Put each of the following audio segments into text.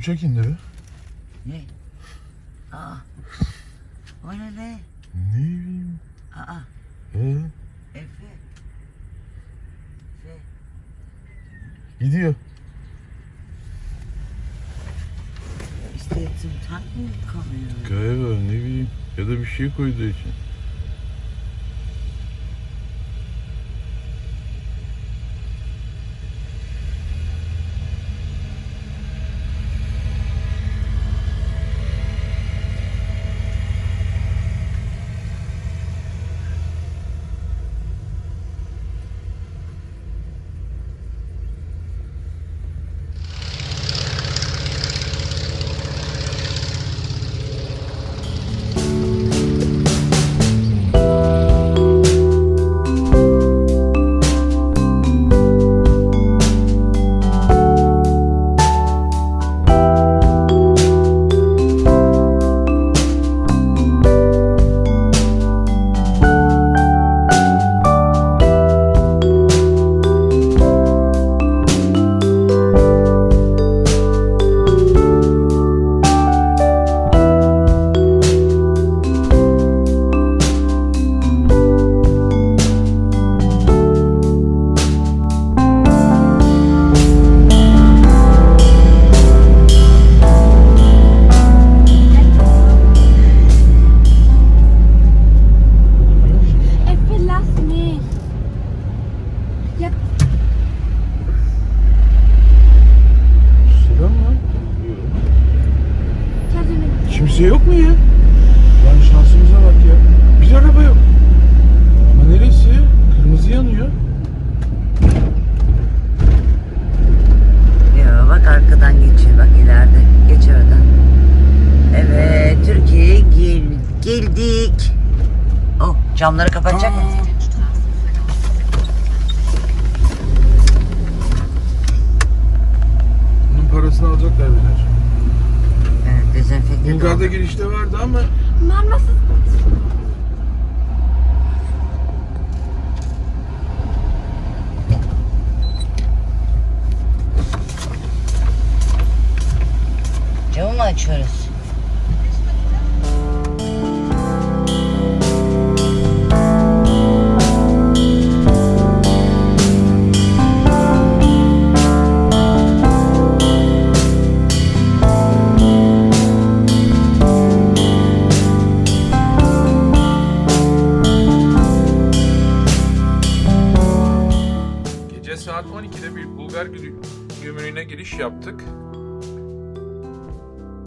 uçak indi be. Ne? Aa. O ne be? Ne bileyim. Aa. He? Efe. Efe. Gidiyor. İşte tank mı kalıyor? Galiba ne bileyim. Ya da bir şey koyduğu için. Kimse yok mu ya? Lan şansımıza bak ya. Bir araba yok. Ama neresi? Kırmızı yanıyor. Ya bak arkadan geçiyor bak ileride. Geç oradan. Evet Türkiye'ye gel geldik. Oh camları kapatacak mı? Bunun parasını alacaklar bize. Dezenfekte Bulgar'da doldu. girişte vardı ama was ist. Camı mı açıyoruz? Saat 12'de bir Bulgar gü- gümrüğüne giriş yaptık.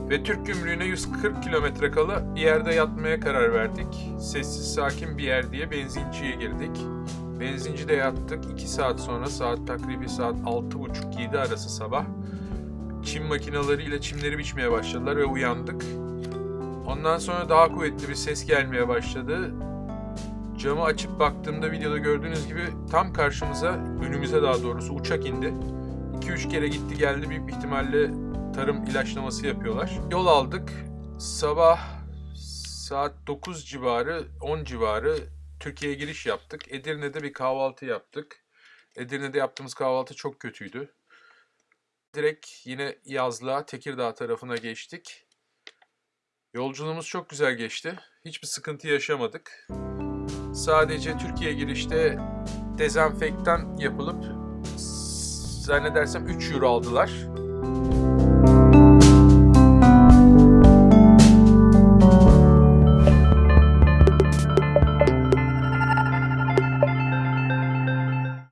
Ve Türk gümrüğüne 140 kilometre kala yerde yatmaya karar verdik. Sessiz sakin bir yer diye benzinciye girdik. Benzincide yattık. 2 saat sonra saat takribi saat 6.30-7 arası sabah. Çim makineleriyle çimleri biçmeye başladılar ve uyandık. Ondan sonra daha kuvvetli bir ses gelmeye başladı. Camı açıp baktığımda videoda gördüğünüz gibi tam karşımıza, önümüze daha doğrusu uçak indi. 2-3 kere gitti geldi büyük ihtimalle tarım ilaçlaması yapıyorlar. Yol aldık. Sabah saat 9 civarı, 10 civarı Türkiye'ye giriş yaptık. Edirne'de bir kahvaltı yaptık. Edirne'de yaptığımız kahvaltı çok kötüydü. Direkt yine yazlığa, Tekirdağ tarafına geçtik. Yolculuğumuz çok güzel geçti. Hiçbir sıkıntı yaşamadık. Sadece Türkiye girişte dezenfektan yapılıp zannedersem 3 euro aldılar.